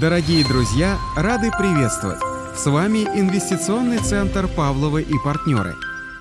Дорогие друзья, рады приветствовать! С вами Инвестиционный центр Павловы и партнеры.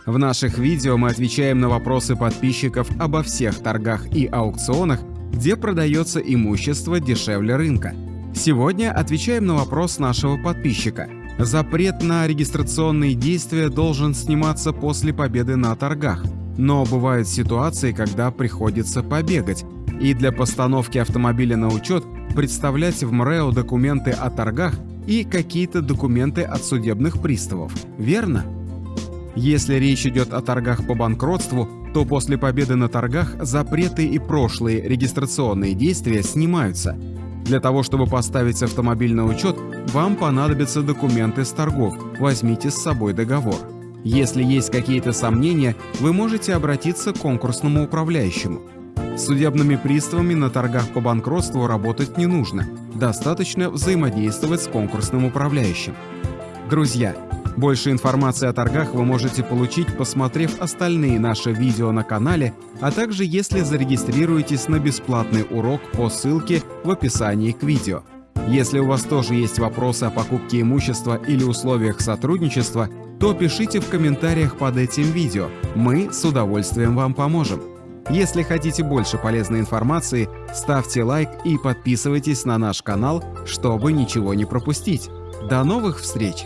В наших видео мы отвечаем на вопросы подписчиков обо всех торгах и аукционах, где продается имущество дешевле рынка. Сегодня отвечаем на вопрос нашего подписчика. Запрет на регистрационные действия должен сниматься после победы на торгах, но бывают ситуации, когда приходится побегать, и для постановки автомобиля на учет представлять в МРЭО документы о торгах и какие-то документы от судебных приставов, верно? Если речь идет о торгах по банкротству, то после победы на торгах запреты и прошлые регистрационные действия снимаются. Для того, чтобы поставить автомобиль на учет, вам понадобятся документы с торгов, возьмите с собой договор. Если есть какие-то сомнения, вы можете обратиться к конкурсному управляющему. С судебными приставами на торгах по банкротству работать не нужно, достаточно взаимодействовать с конкурсным управляющим. Друзья, больше информации о торгах вы можете получить, посмотрев остальные наши видео на канале, а также если зарегистрируетесь на бесплатный урок по ссылке в описании к видео. Если у вас тоже есть вопросы о покупке имущества или условиях сотрудничества, то пишите в комментариях под этим видео, мы с удовольствием вам поможем. Если хотите больше полезной информации, ставьте лайк и подписывайтесь на наш канал, чтобы ничего не пропустить. До новых встреч!